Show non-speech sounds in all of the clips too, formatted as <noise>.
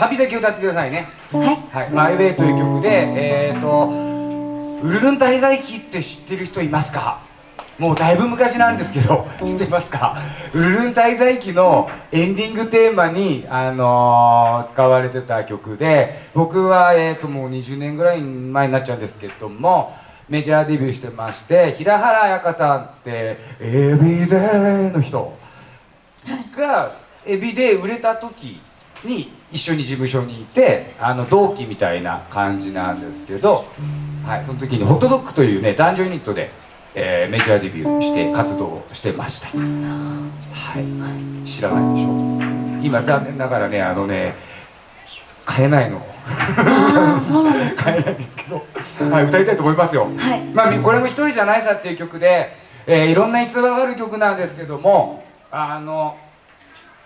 旅だけ歌ってくださいね。はい。はい、マイウェイという曲で、えーと、ウルルン滞在記って知ってる人いますか？もうだいぶ昔なんですけど、<laughs> 知ってますか？ウルルン滞在記のエンディングテーマに、あのー使われてた曲で、僕は、えーと、もう20年ぐらい前になっちゃうんですけども、メジャーデビューしてまして、平原綾香さんって、エビデーの人。がエビで売れた時に一緒に事務所にいてあの同期みたいな感じなんですけど、はい、その時にホットドッグというね男女ユニットで、えーメジャーデビューして活動してました、はい、知らないでしょ今残念ながらねあのね買えないの。そうなんですか。<laughs> 買えないんですけど、はい、歌いたいと思いますよ。はい。まあ、これも一人じゃないさっていう曲で、えーいろんな逸話がある曲なんですけどもあの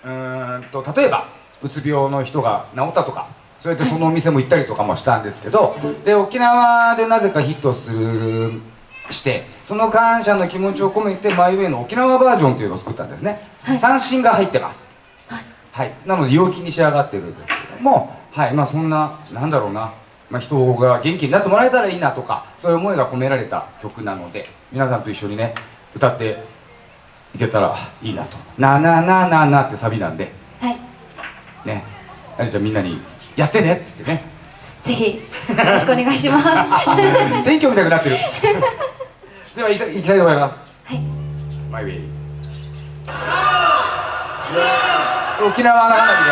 うーんと例えばうつ病の人が治ったとかそうやってそのお店も行ったりとかもしたんですけどで沖縄でなぜかヒットするしてその感謝の気持ちを込めてマイウェイの沖縄バージョンというのを作ったんですね、はい。三振が入ってます。はい。はい、なので陽気に仕上がってるんですけども、はい。まあ、そんななんだろうな、まあ、人が元気になってもらえたらいいなとかそういう思いが込められた曲なので皆さんと一緒にね歌っていけたらいいなと「ななななな」ってサビなんであれじゃあみんなに「やってね」っつってね。ぜひよろしくお願いします。は <laughs> 選挙みたくなってる。<laughs> では行きたい行きたいと思います。い。マイウェイ沖縄の花火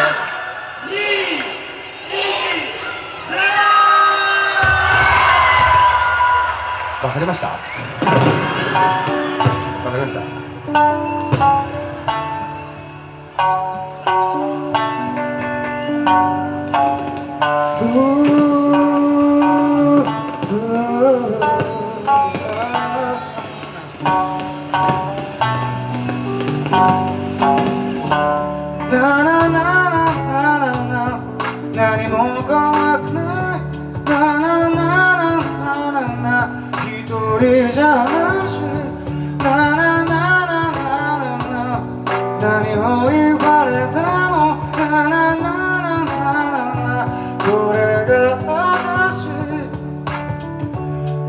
です。わかりました？<laughs> わかりました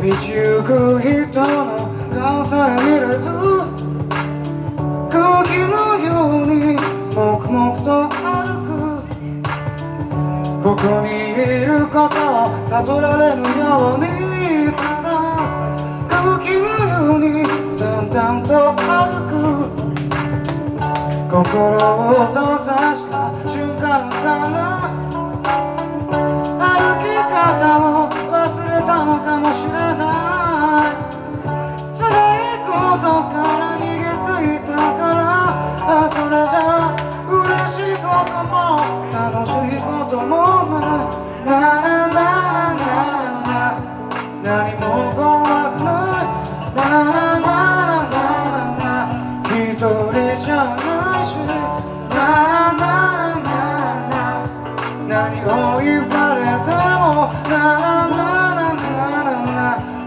道行く人の顔さえ見れず空気のように黙々と歩く。ここにいることを悟られぬようにただ。空気のように淡々と歩く。心を閉ざした瞬間から。歩き方を忘れたのかもしれない。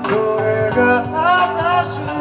それが私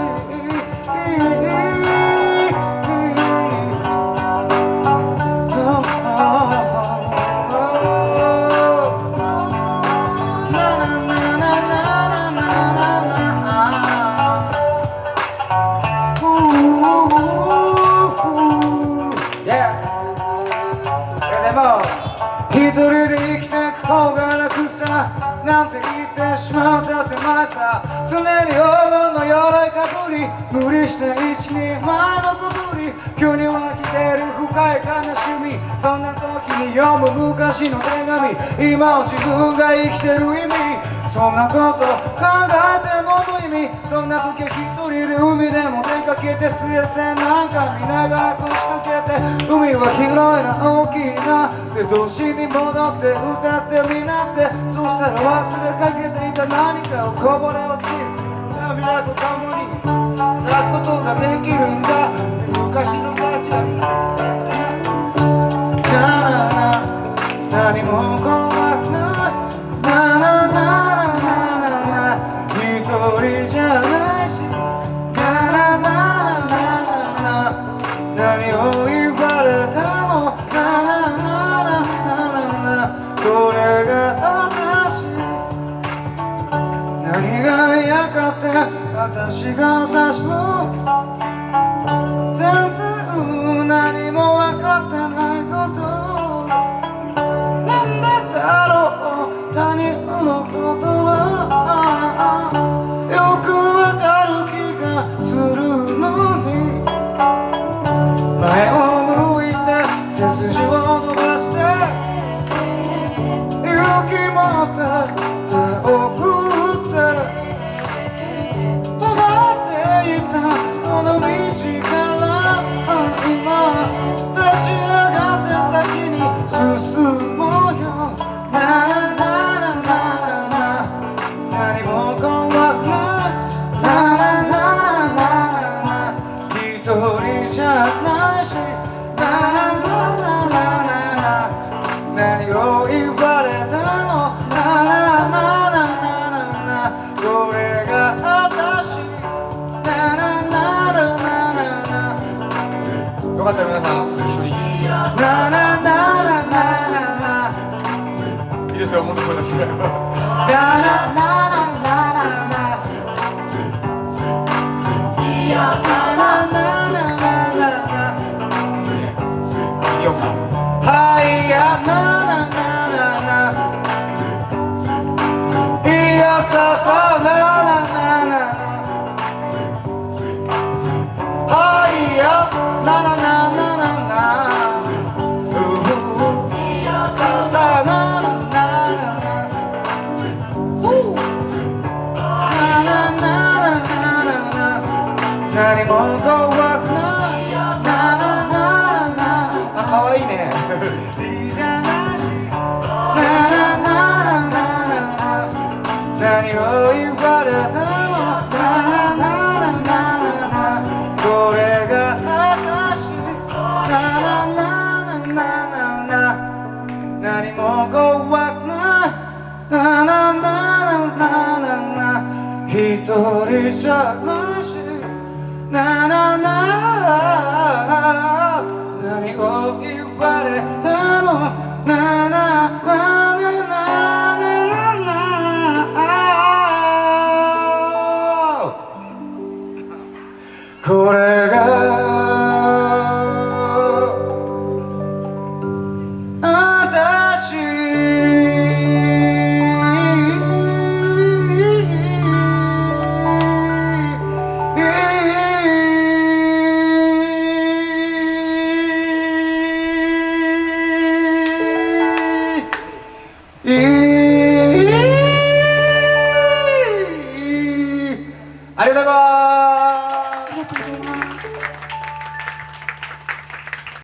常に黄金の鎧かぶり無理して一人前の素振り急に湧き出る深い悲しみそんな時に読む昔の手紙今を自分が生きてる意味そんなこと考えても無意味そんな時は一人で海でも出かけて水星なんか見ながら腰掛けて海は広いな大きいなで都市に戻って歌ってみなってそしたら忘れかけていた何かをこぼれ落ち Renato, 足が出すゃないし何を言われてもこれが私よかった皆さん一緒にいいですよもっと声出して no, no. no. 난